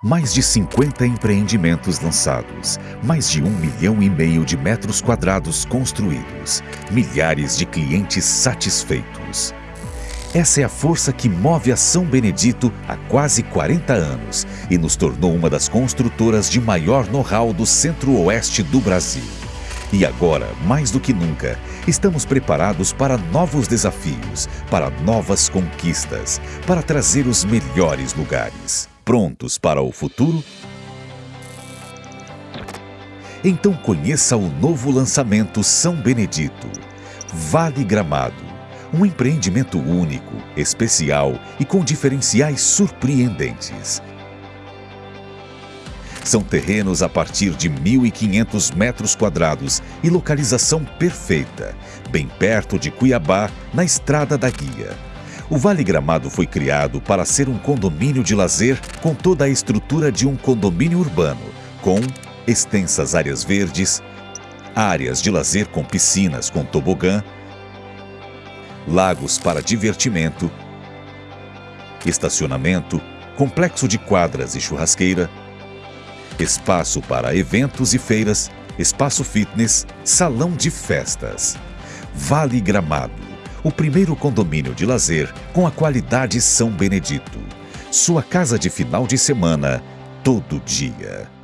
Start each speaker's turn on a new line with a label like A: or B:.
A: Mais de 50 empreendimentos lançados, mais de um milhão e meio de metros quadrados construídos, milhares de clientes satisfeitos. Essa é a força que move a São Benedito há quase 40 anos e nos tornou uma das construtoras de maior know-how do centro-oeste do Brasil. E agora, mais do que nunca, estamos preparados para novos desafios, para novas conquistas, para trazer os melhores lugares prontos para o futuro? Então conheça o novo lançamento São Benedito, Vale Gramado, um empreendimento único, especial e com diferenciais surpreendentes. São terrenos a partir de 1.500 metros quadrados e localização perfeita, bem perto de Cuiabá, na Estrada da Guia o Vale Gramado foi criado para ser um condomínio de lazer com toda a estrutura de um condomínio urbano, com extensas áreas verdes, áreas de lazer com piscinas com tobogã, lagos para divertimento, estacionamento, complexo de quadras e churrasqueira, espaço para eventos e feiras, espaço fitness, salão de festas. Vale Gramado o primeiro condomínio de lazer com a qualidade São Benedito. Sua casa de final de semana, todo dia.